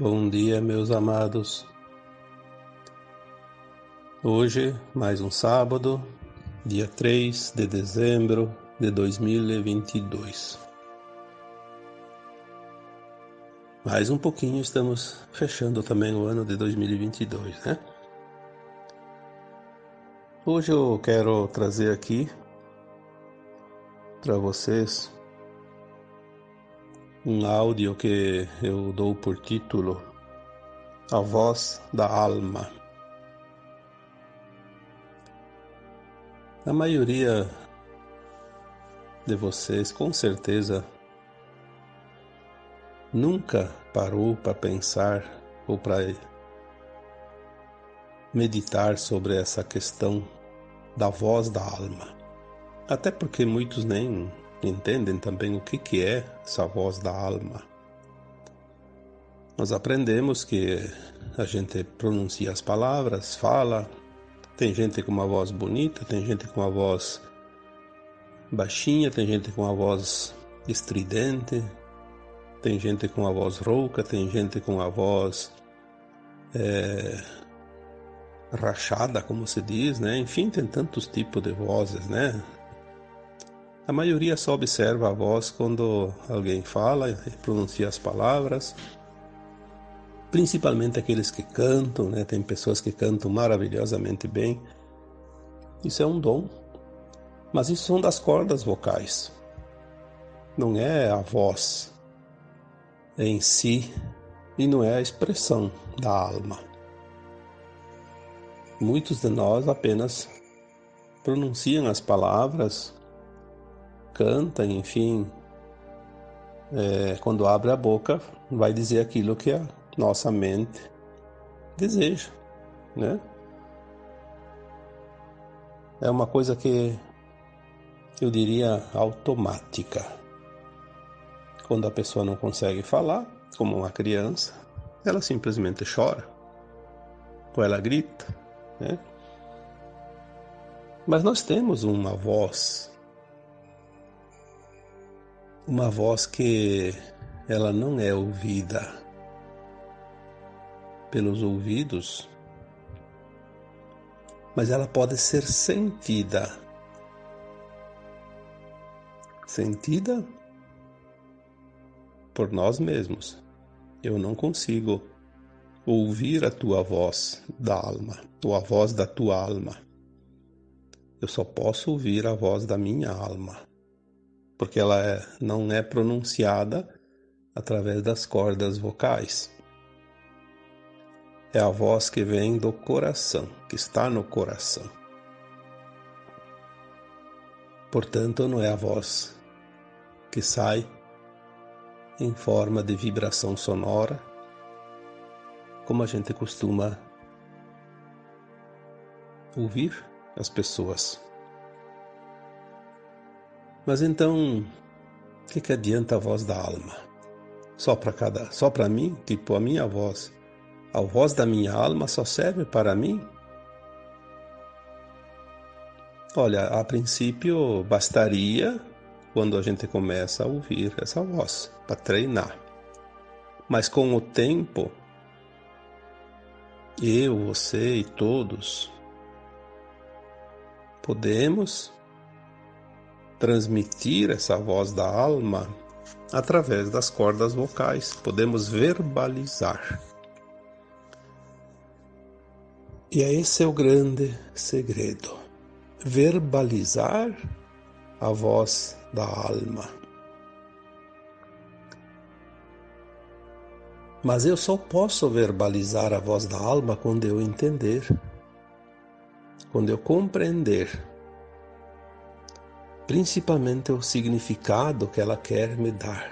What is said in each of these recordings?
Bom dia, meus amados. Hoje, mais um sábado, dia 3 de dezembro de 2022. Mais um pouquinho estamos fechando também o ano de 2022, né? Hoje eu quero trazer aqui para vocês um áudio que eu dou por título A Voz da Alma. A maioria de vocês, com certeza, nunca parou para pensar ou para meditar sobre essa questão da voz da alma. Até porque muitos nem entendem também o que, que é essa voz da alma. Nós aprendemos que a gente pronuncia as palavras, fala, tem gente com uma voz bonita, tem gente com uma voz baixinha, tem gente com uma voz estridente, tem gente com a voz rouca, tem gente com a voz é, rachada, como se diz, né? Enfim, tem tantos tipos de vozes, né? A maioria só observa a voz quando alguém fala e pronuncia as palavras. Principalmente aqueles que cantam, né? Tem pessoas que cantam maravilhosamente bem. Isso é um dom. Mas isso são das cordas vocais. Não é a voz em si e não é a expressão da alma. Muitos de nós apenas pronunciam as palavras canta, enfim, é, quando abre a boca, vai dizer aquilo que a nossa mente deseja, né? É uma coisa que eu diria automática. Quando a pessoa não consegue falar, como uma criança, ela simplesmente chora, ou ela grita, né? Mas nós temos uma voz uma voz que ela não é ouvida pelos ouvidos, mas ela pode ser sentida. Sentida por nós mesmos. Eu não consigo ouvir a tua voz da alma, ou a voz da tua alma. Eu só posso ouvir a voz da minha alma porque ela é, não é pronunciada através das cordas vocais. É a voz que vem do coração, que está no coração. Portanto, não é a voz que sai em forma de vibração sonora, como a gente costuma ouvir as pessoas mas então, o que, que adianta a voz da alma? Só para cada, só para mim, tipo a minha voz. A voz da minha alma só serve para mim? Olha, a princípio bastaria quando a gente começa a ouvir essa voz para treinar. Mas com o tempo, eu, você e todos podemos transmitir essa voz da alma através das cordas vocais, podemos verbalizar. E é esse é o grande segredo. Verbalizar a voz da alma. Mas eu só posso verbalizar a voz da alma quando eu entender, quando eu compreender principalmente o significado que ela quer me dar,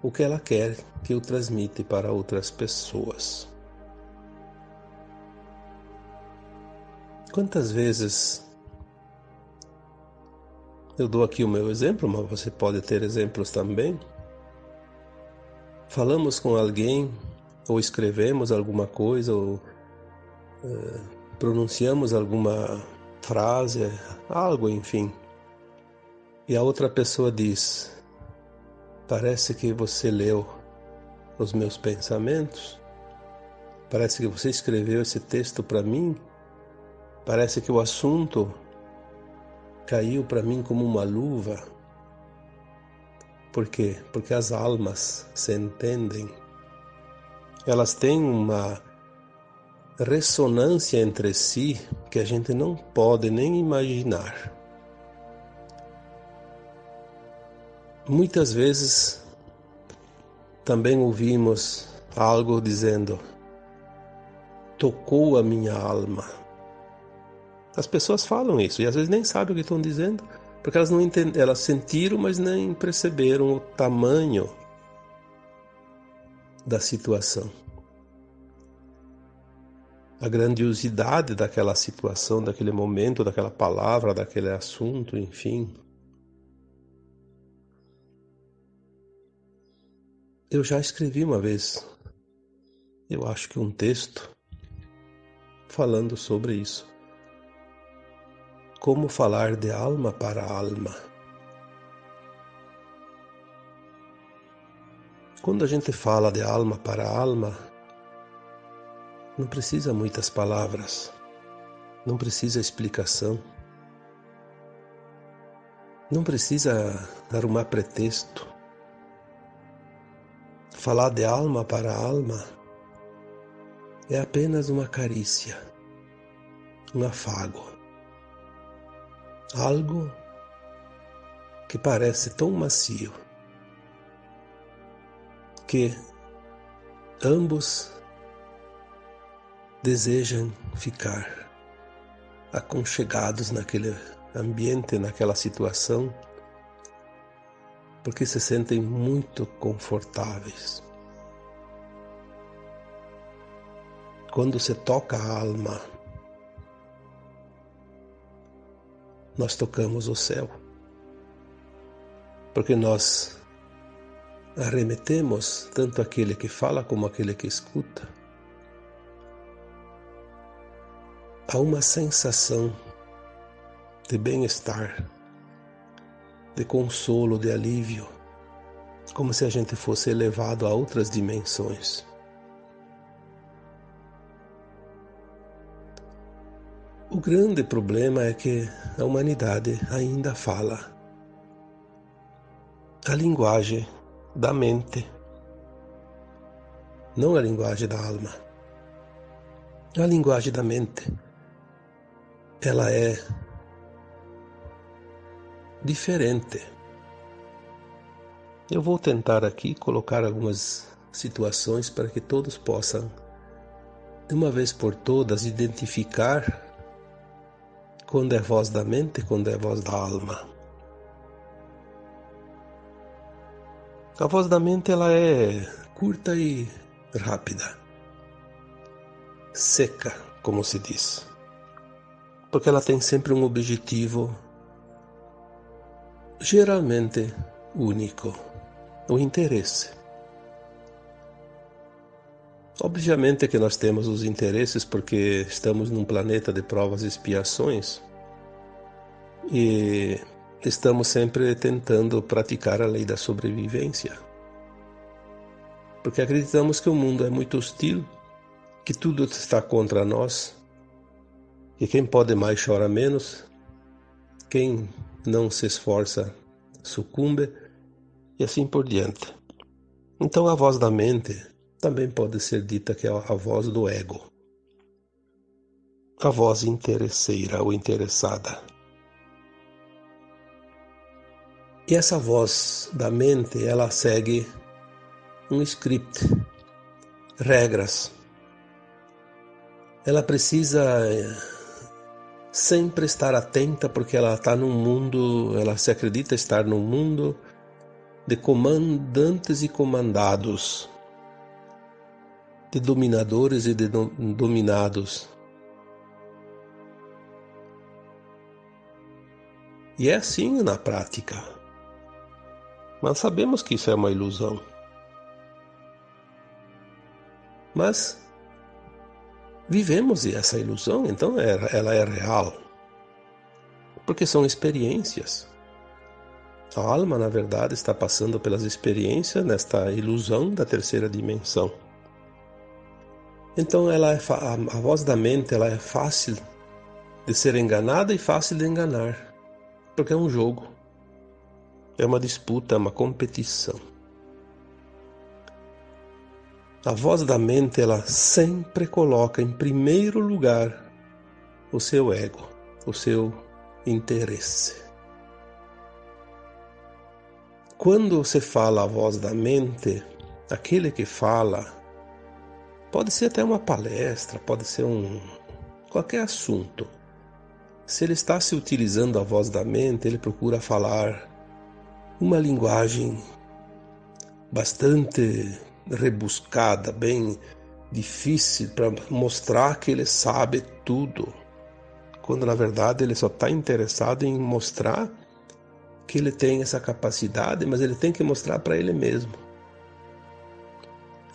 o que ela quer que eu transmita para outras pessoas. Quantas vezes eu dou aqui o meu exemplo, mas você pode ter exemplos também. Falamos com alguém, ou escrevemos alguma coisa, ou uh, pronunciamos alguma frase, algo, enfim. E a outra pessoa diz: Parece que você leu os meus pensamentos. Parece que você escreveu esse texto para mim. Parece que o assunto caiu para mim como uma luva. Por quê? Porque as almas se entendem. Elas têm uma ressonância entre si que a gente não pode nem imaginar. Muitas vezes também ouvimos algo dizendo: tocou a minha alma. As pessoas falam isso e às vezes nem sabem o que estão dizendo, porque elas não entendem, elas sentiram, mas nem perceberam o tamanho da situação. A grandiosidade daquela situação, daquele momento, daquela palavra, daquele assunto, enfim. Eu já escrevi uma vez, eu acho que um texto falando sobre isso. Como falar de alma para alma. Quando a gente fala de alma para alma, não precisa muitas palavras, não precisa explicação, não precisa arrumar pretexto. Falar de alma para alma é apenas uma carícia, um afago, algo que parece tão macio que ambos desejam ficar aconchegados naquele ambiente, naquela situação, porque se sentem muito confortáveis. Quando se toca a alma, nós tocamos o céu, porque nós arremetemos tanto aquele que fala como aquele que escuta a uma sensação de bem-estar, de consolo, de alívio, como se a gente fosse elevado a outras dimensões. O grande problema é que a humanidade ainda fala a linguagem da mente, não a linguagem da alma. A linguagem da mente, ela é diferente. Eu vou tentar aqui colocar algumas situações para que todos possam, de uma vez por todas, identificar quando é voz da mente, quando é voz da alma. A voz da mente ela é curta e rápida, seca, como se diz, porque ela tem sempre um objetivo geralmente único, o interesse. Obviamente que nós temos os interesses porque estamos num planeta de provas e expiações e estamos sempre tentando praticar a lei da sobrevivência. Porque acreditamos que o mundo é muito hostil, que tudo está contra nós, que quem pode mais chora menos, quem não se esforça sucumbe e assim por diante. Então a voz da mente também pode ser dita que é a voz do ego, a voz interesseira ou interessada. E essa voz da mente, ela segue um script, regras. Ela precisa sempre estar atenta porque ela está num mundo, ela se acredita estar num mundo de comandantes e comandados de dominadores e de dominados. E é assim na prática. Mas sabemos que isso é uma ilusão. Mas vivemos essa ilusão, então ela é real. Porque são experiências. A alma, na verdade, está passando pelas experiências nesta ilusão da terceira dimensão. Então, ela é a voz da mente ela é fácil de ser enganada e fácil de enganar, porque é um jogo, é uma disputa, é uma competição. A voz da mente ela sempre coloca em primeiro lugar o seu ego, o seu interesse. Quando você fala a voz da mente, aquele que fala pode ser até uma palestra, pode ser um qualquer assunto. Se ele está se utilizando a voz da mente, ele procura falar uma linguagem bastante rebuscada, bem difícil para mostrar que ele sabe tudo, quando na verdade ele só está interessado em mostrar que ele tem essa capacidade, mas ele tem que mostrar para ele mesmo.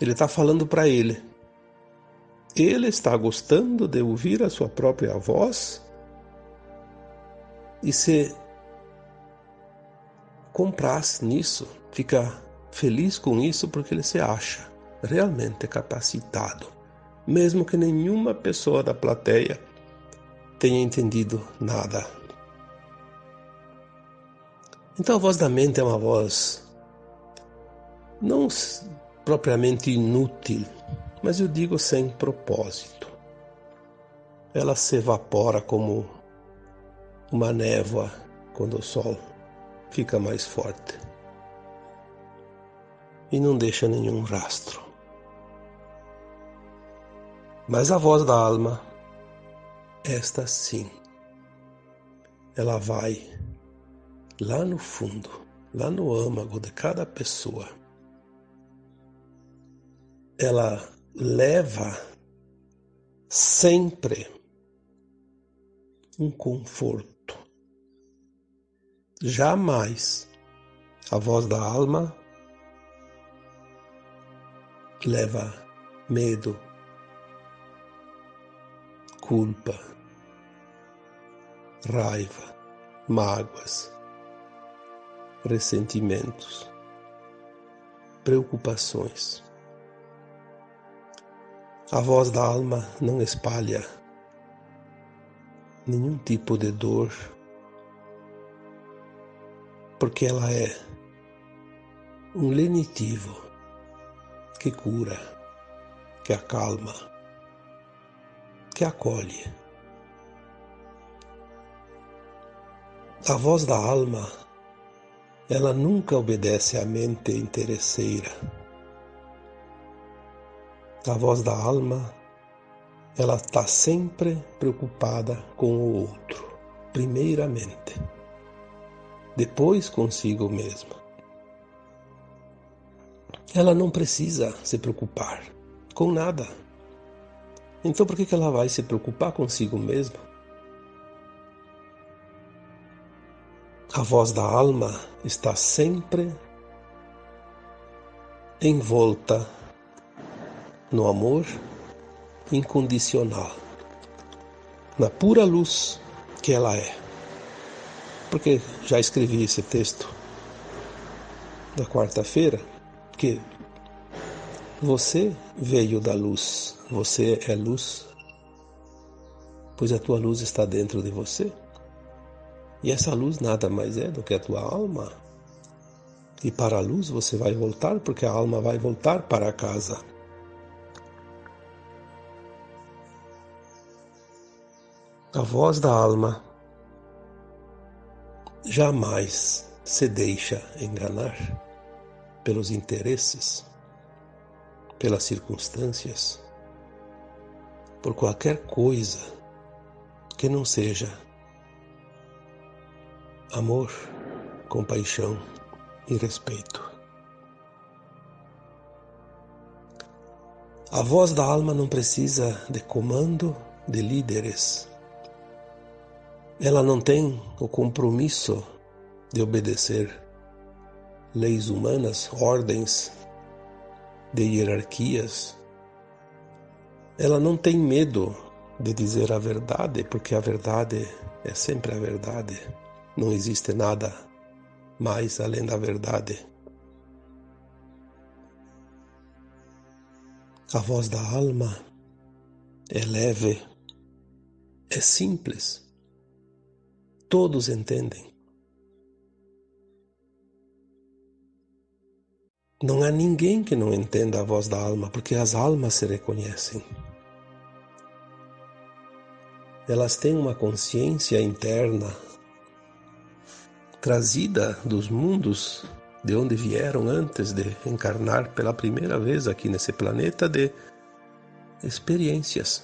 Ele está falando para ele. Ele está gostando de ouvir a sua própria voz e se compraz nisso, fica feliz com isso porque ele se acha realmente capacitado, mesmo que nenhuma pessoa da plateia tenha entendido nada. Então a voz da mente é uma voz não propriamente inútil, mas eu digo sem propósito. Ela se evapora como uma névoa quando o sol fica mais forte e não deixa nenhum rastro. Mas a voz da alma, esta sim, ela vai lá no fundo, lá no âmago de cada pessoa, ela leva sempre um conforto. Jamais a voz da alma leva medo, culpa, raiva, mágoas, ressentimentos, preocupações. A voz da alma não espalha nenhum tipo de dor, porque ela é um lenitivo que cura, que acalma, que acolhe. A voz da alma ela nunca obedece à mente interesseira. A voz da alma, ela está sempre preocupada com o outro, primeiramente, depois consigo mesma. Ela não precisa se preocupar com nada. Então por que ela vai se preocupar consigo mesma? A voz da alma está sempre envolta no amor incondicional, na pura luz que ela é. Porque já escrevi esse texto da quarta-feira, que você veio da luz, você é luz, pois a tua luz está dentro de você. E essa luz nada mais é do que a tua alma. E para a luz você vai voltar, porque a alma vai voltar para casa. A voz da alma jamais se deixa enganar pelos interesses, pelas circunstâncias, por qualquer coisa que não seja amor, compaixão e respeito. A voz da alma não precisa de comando de líderes. Ela não tem o compromisso de obedecer leis humanas, ordens de hierarquias. Ela não tem medo de dizer a verdade, porque a verdade é sempre a verdade. Não existe nada mais além da verdade. A voz da alma é leve, é simples. Todos entendem. Não há ninguém que não entenda a voz da alma, porque as almas se reconhecem. Elas têm uma consciência interna trazida dos mundos de onde vieram antes de encarnar pela primeira vez aqui nesse planeta de experiências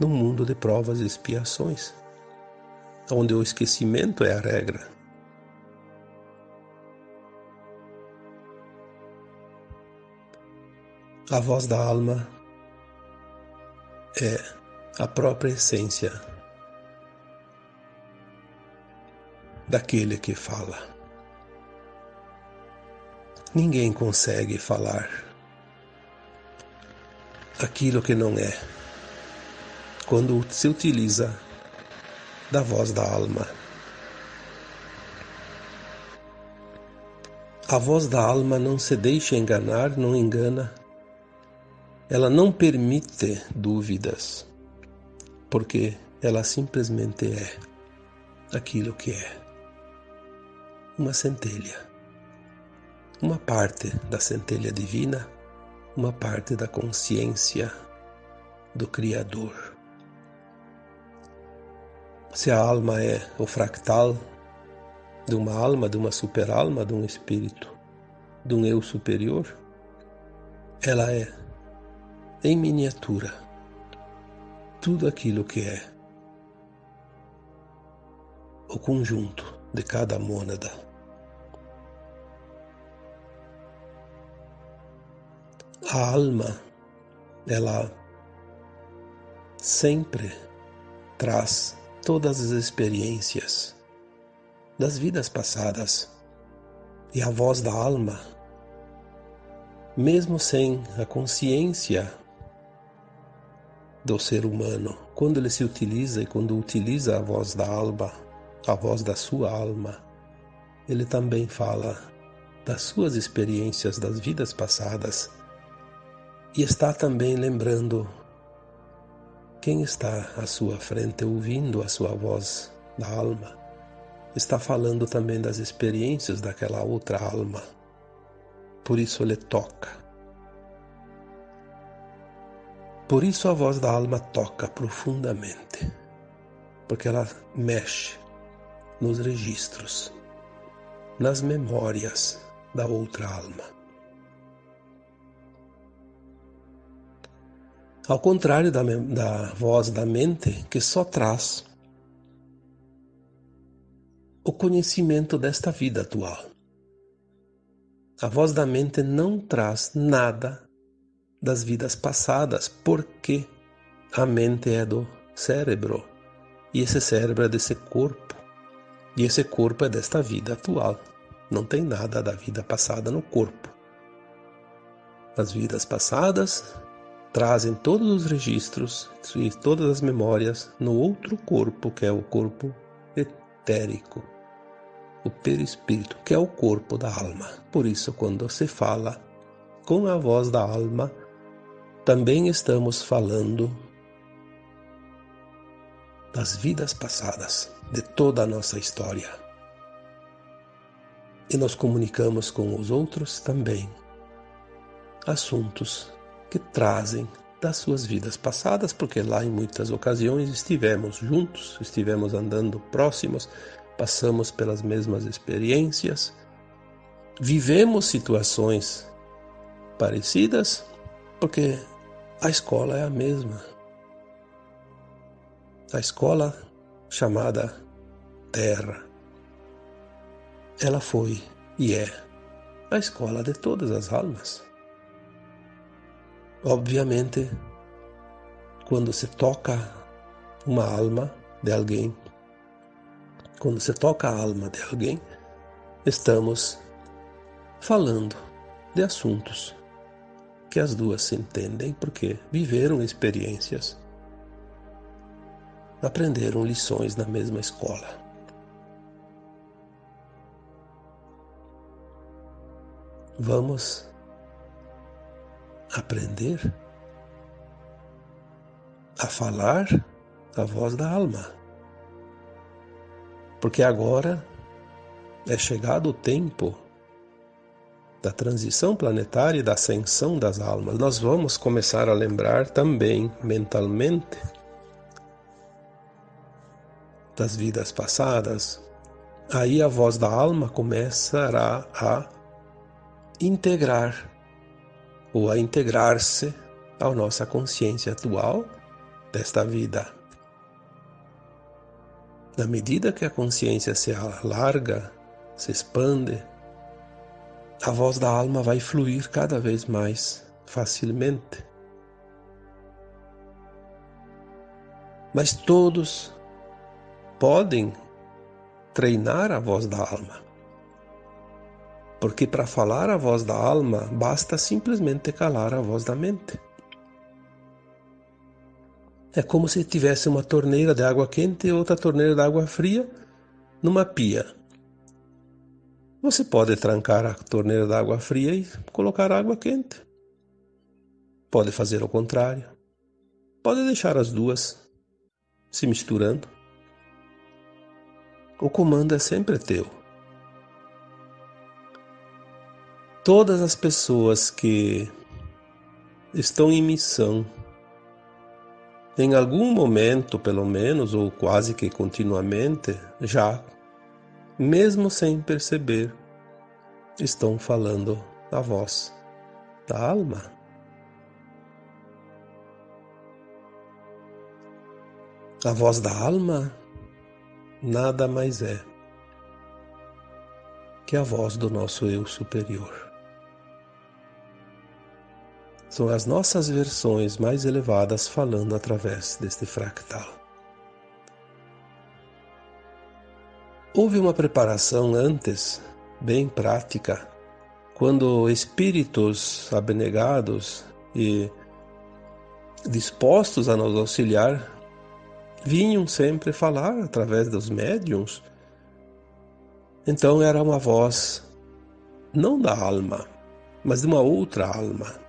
no mundo de provas e expiações, onde o esquecimento é a regra. A voz da alma é a própria essência daquele que fala. Ninguém consegue falar aquilo que não é quando se utiliza da voz da alma. A voz da alma não se deixa enganar, não engana. Ela não permite dúvidas, porque ela simplesmente é aquilo que é uma centelha uma parte da centelha divina, uma parte da consciência do Criador. Se a alma é o fractal de uma alma, de uma superalma, de um espírito, de um eu superior, ela é, em miniatura, tudo aquilo que é o conjunto de cada mônada. a alma, ela sempre traz todas as experiências das vidas passadas. E a voz da alma, mesmo sem a consciência do ser humano, quando ele se utiliza e quando utiliza a voz da alma, a voz da sua alma, ele também fala das suas experiências das vidas passadas e está também lembrando quem está à sua frente ouvindo a sua voz da alma. Está falando também das experiências daquela outra alma. Por isso ele toca. Por isso a voz da alma toca profundamente, porque ela mexe nos registros, nas memórias da outra alma. Ao contrário da, da voz da mente, que só traz o conhecimento desta vida atual. A voz da mente não traz nada das vidas passadas, porque a mente é do cérebro e esse cérebro é desse corpo e esse corpo é desta vida atual. Não tem nada da vida passada no corpo. As vidas passadas trazem todos os registros e todas as memórias no outro corpo, que é o corpo etérico, o perispírito, que é o corpo da alma. Por isso, quando se fala com a voz da alma, também estamos falando das vidas passadas, de toda a nossa história. E nos comunicamos com os outros também assuntos que trazem das suas vidas passadas, porque lá em muitas ocasiões estivemos juntos, estivemos andando próximos, passamos pelas mesmas experiências, vivemos situações parecidas, porque a escola é a mesma. A escola chamada Terra, ela foi e é a escola de todas as almas. Obviamente, quando se toca uma alma de alguém, quando se toca a alma de alguém, estamos falando de assuntos que as duas se entendem porque viveram experiências, aprenderam lições na mesma escola. vamos aprender a falar a voz da alma. Porque agora é chegado o tempo da transição planetária e da ascensão das almas. Nós vamos começar a lembrar também mentalmente das vidas passadas. Aí a voz da alma começará a integrar ou a integrar-se à nossa consciência atual desta vida. Na medida que a consciência se alarga, se expande, a voz da alma vai fluir cada vez mais facilmente. Mas todos podem treinar a voz da alma. Porque para falar a voz da alma, basta simplesmente calar a voz da mente. É como se tivesse uma torneira de água quente e outra torneira de água fria numa pia. Você pode trancar a torneira de água fria e colocar água quente. Pode fazer o contrário. Pode deixar as duas se misturando. O comando é sempre teu. todas as pessoas que estão em missão, em algum momento, pelo menos, ou quase que continuamente, já, mesmo sem perceber, estão falando a voz da alma. A voz da alma nada mais é que a voz do nosso eu superior. São as nossas versões mais elevadas falando através deste fractal. Houve uma preparação antes, bem prática, quando espíritos abnegados e dispostos a nos auxiliar vinham sempre falar através dos médiums. Então era uma voz não da alma, mas de uma outra alma,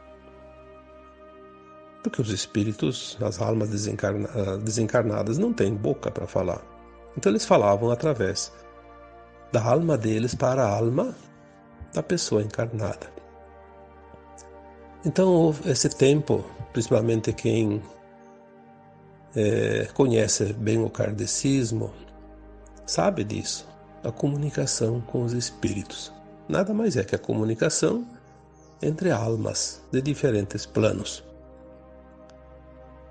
porque os espíritos, as almas desencarna desencarnadas, não têm boca para falar. Então eles falavam através da alma deles para a alma da pessoa encarnada. Então, esse tempo, principalmente quem é, conhece bem o kardecismo, sabe disso. A comunicação com os espíritos. Nada mais é que a comunicação entre almas de diferentes planos.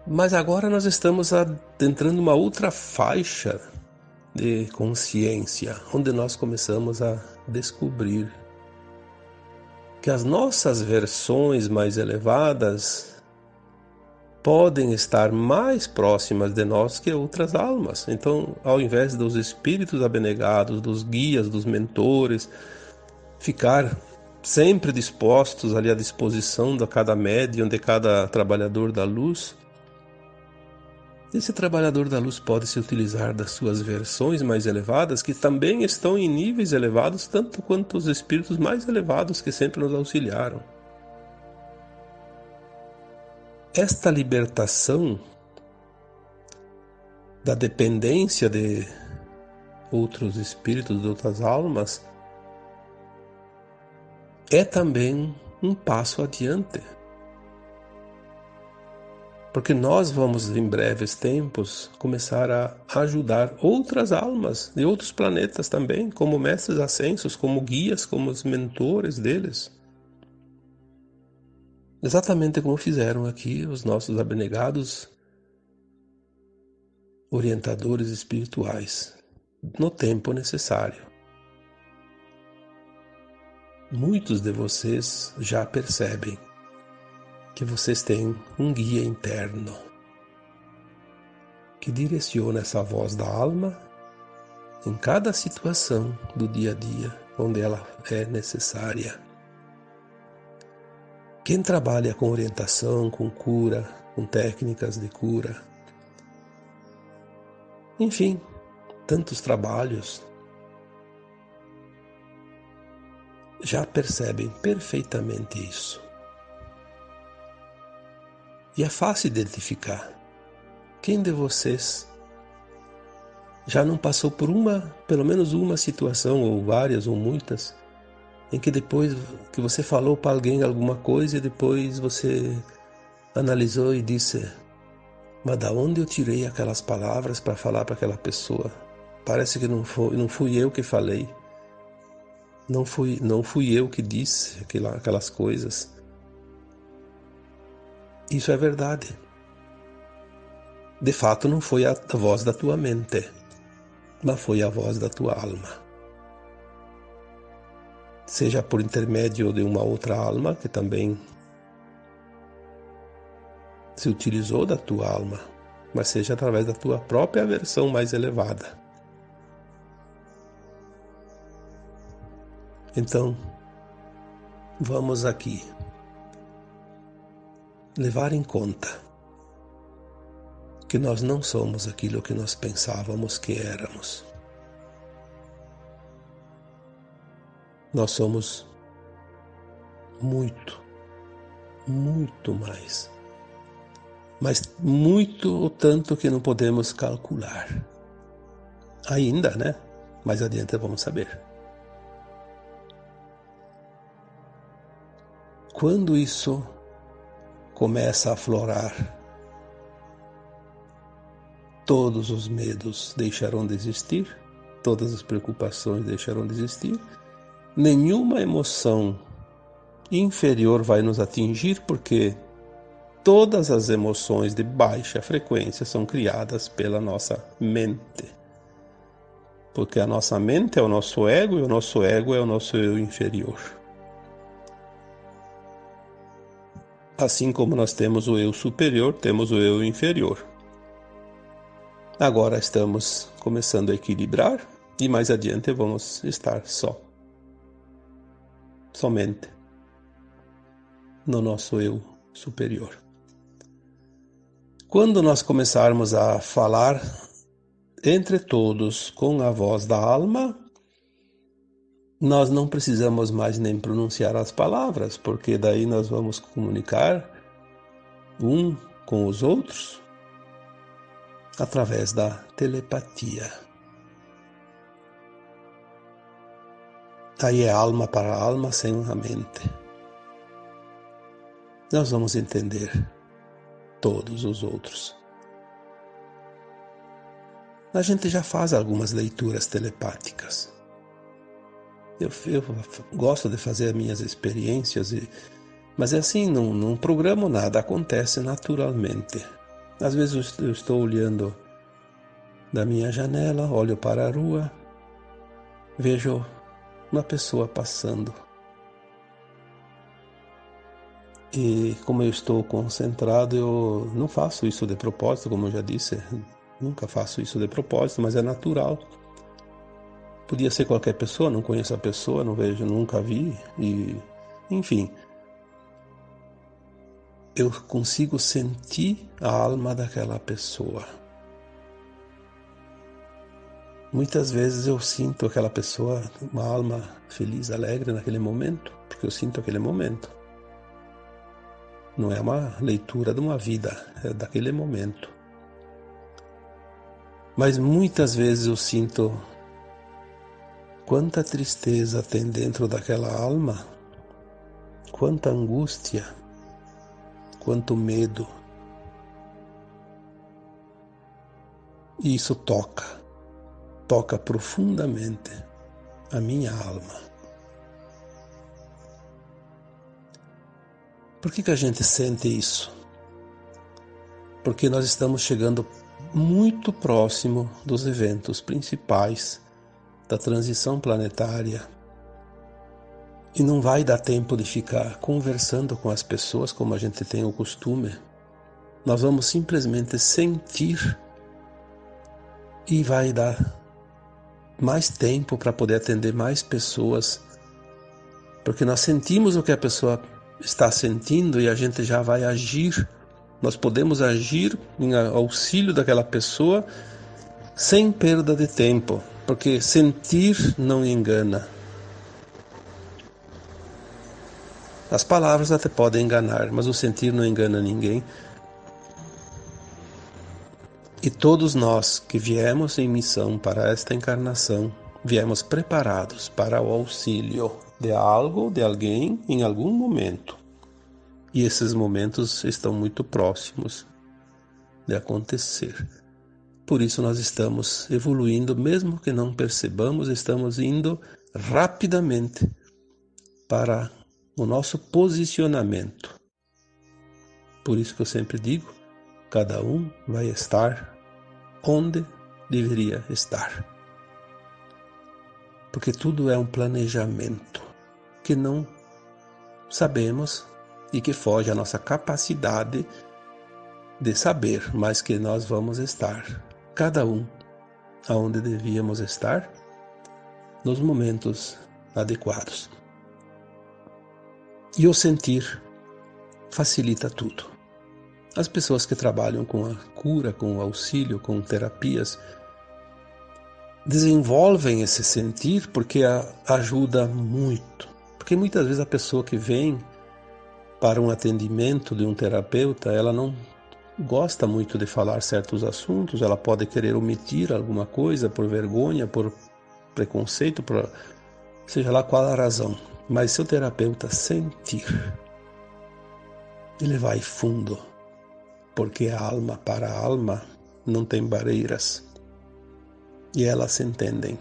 Mas agora nós estamos adentrando uma outra faixa de consciência, onde nós começamos a descobrir que as nossas versões mais elevadas podem estar mais próximas de nós que outras almas. Então, ao invés dos espíritos abnegados, dos guias, dos mentores, ficar sempre dispostos ali à disposição de cada médium, de cada trabalhador da luz, esse trabalhador da luz pode se utilizar das suas versões mais elevadas, que também estão em níveis elevados, tanto quanto os espíritos mais elevados que sempre nos auxiliaram. Esta libertação da dependência de outros espíritos, de outras almas, é também um passo adiante porque nós vamos em breves tempos começar a ajudar outras almas de outros planetas também, como mestres ascensos, como guias, como os mentores deles. Exatamente como fizeram aqui os nossos abnegados orientadores espirituais, no tempo necessário. Muitos de vocês já percebem que vocês têm um guia interno que direciona essa voz da alma em cada situação do dia a dia onde ela é necessária. Quem trabalha com orientação, com cura, com técnicas de cura, enfim, tantos trabalhos, já percebem perfeitamente isso. E é fácil identificar. Quem de vocês já não passou por uma, pelo menos uma situação, ou várias, ou muitas, em que depois que você falou para alguém alguma coisa e depois você analisou e disse: Mas da onde eu tirei aquelas palavras para falar para aquela pessoa? Parece que não, foi, não fui eu que falei. Não fui, não fui eu que disse aquela, aquelas coisas. Isso é verdade. De fato, não foi a voz da tua mente mas foi a voz da tua alma. Seja por intermédio de uma outra alma que também se utilizou da tua alma, mas seja através da tua própria versão mais elevada. Então, vamos aqui levar em conta que nós não somos aquilo que nós pensávamos que éramos. Nós somos muito, muito mais. Mas muito o tanto que não podemos calcular. Ainda, né? Mais adiante vamos saber. Quando isso começa a aflorar todos os medos deixarão de existir, todas as preocupações deixarão de existir, nenhuma emoção inferior vai nos atingir, porque todas as emoções de baixa frequência são criadas pela nossa mente. Porque a nossa mente é o nosso ego e o nosso ego é o nosso eu inferior. Assim como nós temos o eu superior, temos o eu inferior. Agora estamos começando a equilibrar e mais adiante vamos estar só. Somente no nosso eu superior. Quando nós começarmos a falar entre todos com a voz da alma, nós não precisamos mais nem pronunciar as palavras, porque daí nós vamos comunicar um com os outros através da telepatia. Aí é alma para alma sem a mente. Nós vamos entender todos os outros. A gente já faz algumas leituras telepáticas. Eu, eu gosto de fazer as minhas experiências, e, mas é assim, não, não programo nada, acontece naturalmente. Às vezes eu estou olhando da minha janela, olho para a rua, vejo uma pessoa passando. E como eu estou concentrado, eu não faço isso de propósito, como eu já disse, nunca faço isso de propósito, mas é natural. Podia ser qualquer pessoa, não conheço a pessoa, não vejo, nunca vi, e enfim, eu consigo sentir a alma daquela pessoa. Muitas vezes eu sinto aquela pessoa, uma alma feliz, alegre naquele momento, porque eu sinto aquele momento. Não é uma leitura de uma vida, é daquele momento. Mas muitas vezes eu sinto quanta tristeza tem dentro daquela alma, quanta angústia, quanto medo. E isso toca, toca profundamente a minha alma. Por que, que a gente sente isso? Porque nós estamos chegando muito próximo dos eventos principais da transição planetária e não vai dar tempo de ficar conversando com as pessoas como a gente tem o costume. Nós vamos simplesmente sentir e vai dar mais tempo para poder atender mais pessoas, porque nós sentimos o que a pessoa está sentindo e a gente já vai agir. Nós podemos agir em auxílio daquela pessoa sem perda de tempo, porque sentir não engana. As palavras até podem enganar, mas o sentir não engana ninguém. E todos nós que viemos em missão para esta encarnação, viemos preparados para o auxílio de algo, de alguém, em algum momento. E esses momentos estão muito próximos de acontecer. Por isso nós estamos evoluindo, mesmo que não percebamos, estamos indo rapidamente para o nosso posicionamento. Por isso que eu sempre digo, cada um vai estar onde deveria estar. Porque tudo é um planejamento que não sabemos e que foge à nossa capacidade de saber, mas que nós vamos estar, cada um, aonde devíamos estar, nos momentos adequados. E o sentir facilita tudo. As pessoas que trabalham com a cura, com o auxílio, com terapias, desenvolvem esse sentir porque ajuda muito. Porque muitas vezes a pessoa que vem para um atendimento de um terapeuta, ela não gosta muito de falar certos assuntos, ela pode querer omitir alguma coisa por vergonha, por preconceito, por seja lá qual a razão. Mas se o terapeuta sentir, ele vai fundo, porque a alma para a alma não tem barreiras. E elas se entendem.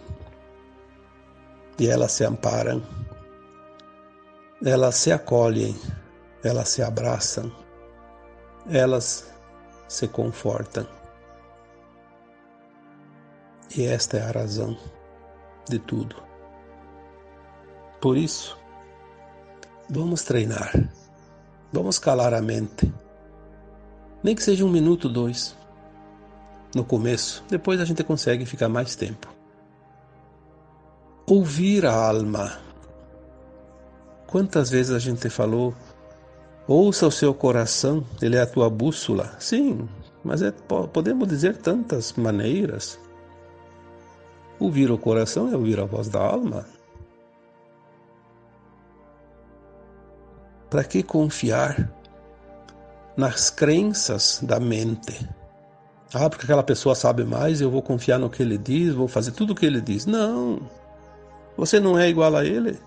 E elas se amparam. Elas se acolhem elas se abraçam, elas se confortam. E esta é a razão de tudo. Por isso, vamos treinar, vamos calar a mente, nem que seja um minuto, dois, no começo, depois a gente consegue ficar mais tempo. Ouvir a alma. Quantas vezes a gente falou Ouça o seu coração, ele é a tua bússola. Sim, mas é, podemos dizer tantas maneiras. Ouvir o coração é ouvir a voz da alma. Para que confiar nas crenças da mente? Ah, porque aquela pessoa sabe mais, eu vou confiar no que ele diz, vou fazer tudo o que ele diz. Não. Você não é igual a ele.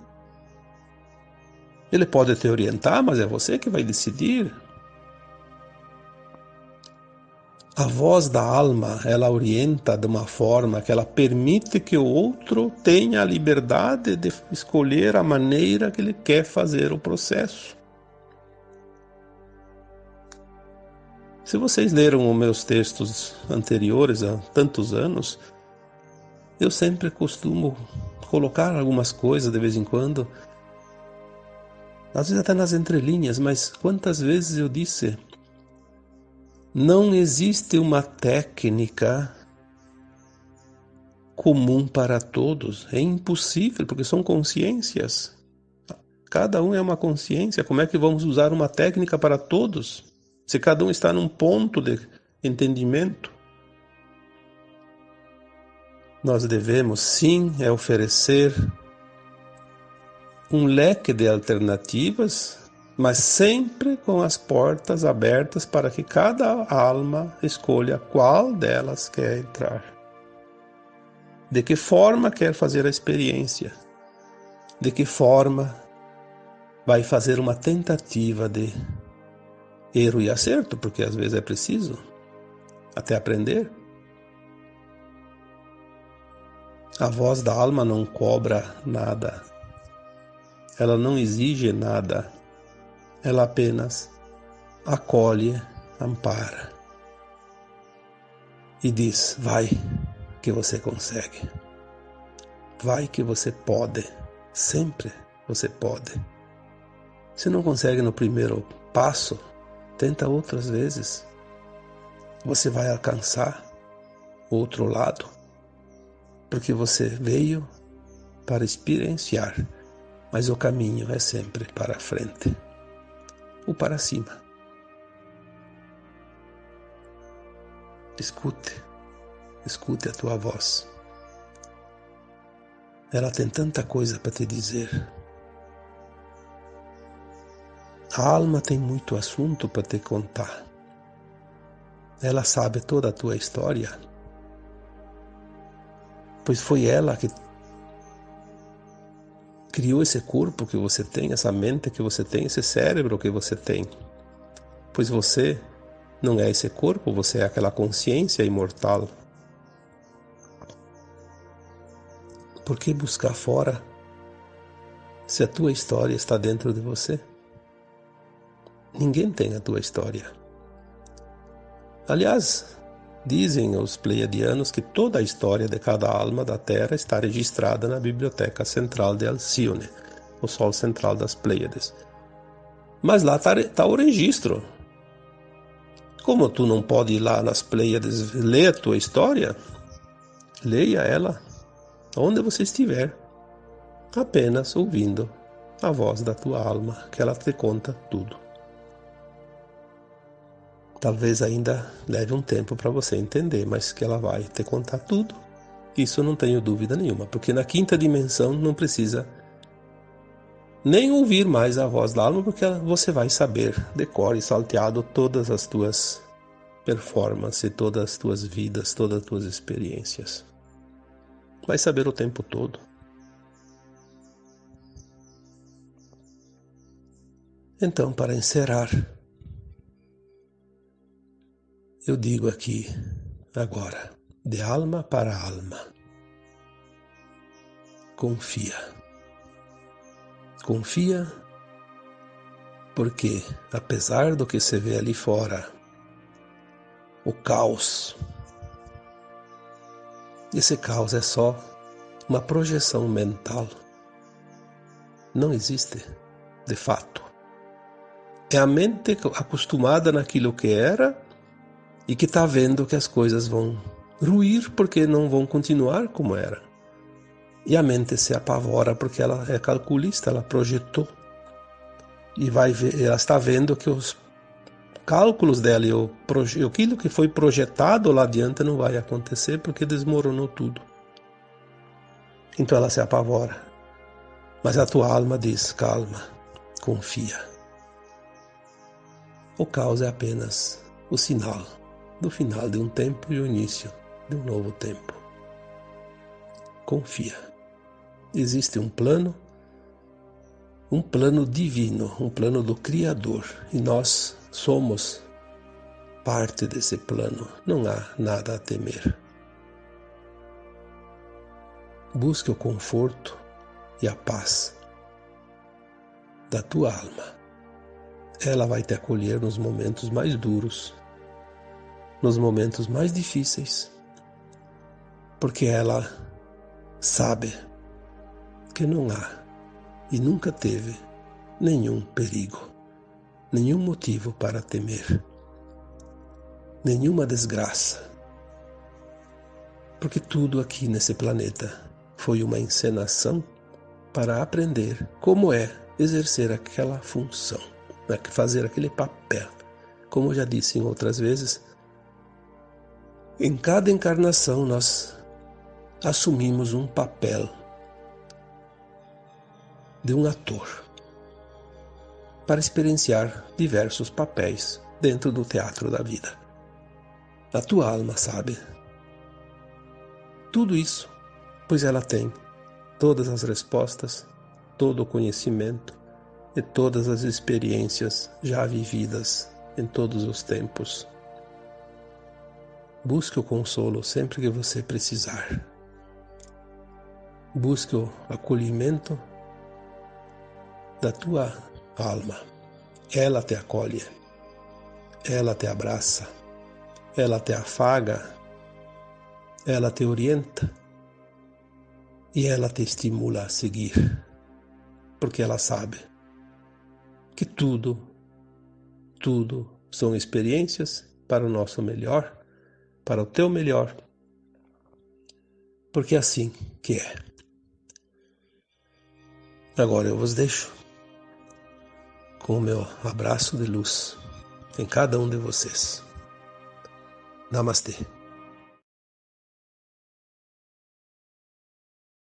Ele pode te orientar, mas é você que vai decidir. A voz da alma, ela orienta de uma forma que ela permite que o outro tenha a liberdade de escolher a maneira que ele quer fazer o processo. Se vocês leram os meus textos anteriores há tantos anos, eu sempre costumo colocar algumas coisas de vez em quando às vezes até nas entrelinhas, mas quantas vezes eu disse: não existe uma técnica comum para todos. É impossível, porque são consciências. Cada um é uma consciência. Como é que vamos usar uma técnica para todos? Se cada um está num ponto de entendimento. Nós devemos sim é oferecer um leque de alternativas, mas sempre com as portas abertas para que cada alma escolha qual delas quer entrar. De que forma quer fazer a experiência? De que forma vai fazer uma tentativa de erro e acerto, porque às vezes é preciso até aprender. A voz da alma não cobra nada, ela não exige nada, ela apenas acolhe, ampara e diz: vai que você consegue, vai que você pode, sempre você pode. Se não consegue no primeiro passo, tenta outras vezes. Você vai alcançar outro lado, porque você veio para experienciar mas o caminho é sempre para a frente ou para cima. Escute, escute a tua voz. Ela tem tanta coisa para te dizer. A alma tem muito assunto para te contar. Ela sabe toda a tua história. Pois foi ela que criou esse corpo que você tem, essa mente que você tem, esse cérebro que você tem. Pois você não é esse corpo, você é aquela consciência imortal. Por que buscar fora se a tua história está dentro de você? Ninguém tem a tua história. Aliás, dizem os pleiadianos que toda a história de cada alma da Terra está registrada na Biblioteca Central de Alcione, o Sol Central das Pleiades. Mas lá está tá o registro. Como tu não pode ir lá nas Pleiades ler a tua história, leia ela onde você estiver, apenas ouvindo a voz da tua alma, que ela te conta tudo. Talvez ainda leve um tempo para você entender, mas que ela vai te contar tudo. Isso não tenho dúvida nenhuma, porque na quinta dimensão não precisa nem ouvir mais a voz da alma, porque você vai saber, decore salteado todas as tuas performances, todas as tuas vidas, todas as tuas experiências. Vai saber o tempo todo. Então, para encerrar, eu digo aqui, agora, de alma para alma. Confia. Confia porque, apesar do que se vê ali fora, o caos, esse caos é só uma projeção mental. Não existe, de fato. É a mente acostumada naquilo que era e que está vendo que as coisas vão ruir porque não vão continuar como era. E a mente se apavora porque ela é calculista, ela projetou e vai ver, ela está vendo que os cálculos dela e o, aquilo que foi projetado lá adiante não vai acontecer porque desmoronou tudo. Então ela se apavora. Mas a tua alma diz: calma, confia. O caos é apenas o sinal do final de um tempo e o início de um novo tempo. Confia. Existe um plano, um plano divino, um plano do Criador, e nós somos parte desse plano. Não há nada a temer. Busque o conforto e a paz da tua alma. Ela vai te acolher nos momentos mais duros nos momentos mais difíceis, porque ela sabe que não há e nunca teve nenhum perigo, nenhum motivo para temer, nenhuma desgraça, porque tudo aqui nesse planeta foi uma encenação para aprender como é exercer aquela função, né, fazer aquele papel. Como eu já disse em outras vezes, em cada encarnação, nós assumimos um papel de um ator para experienciar diversos papéis dentro do teatro da vida. A tua alma sabe tudo isso, pois ela tem todas as respostas, todo o conhecimento e todas as experiências já vividas em todos os tempos Busque o consolo sempre que você precisar. Busque o acolhimento da tua alma. Ela te acolhe, ela te abraça, ela te afaga, ela te orienta. E ela te estimula a seguir, porque ela sabe que tudo, tudo são experiências para o nosso melhor para o teu melhor, porque é assim que é. Agora eu vos deixo com o meu abraço de luz em cada um de vocês. Namastê.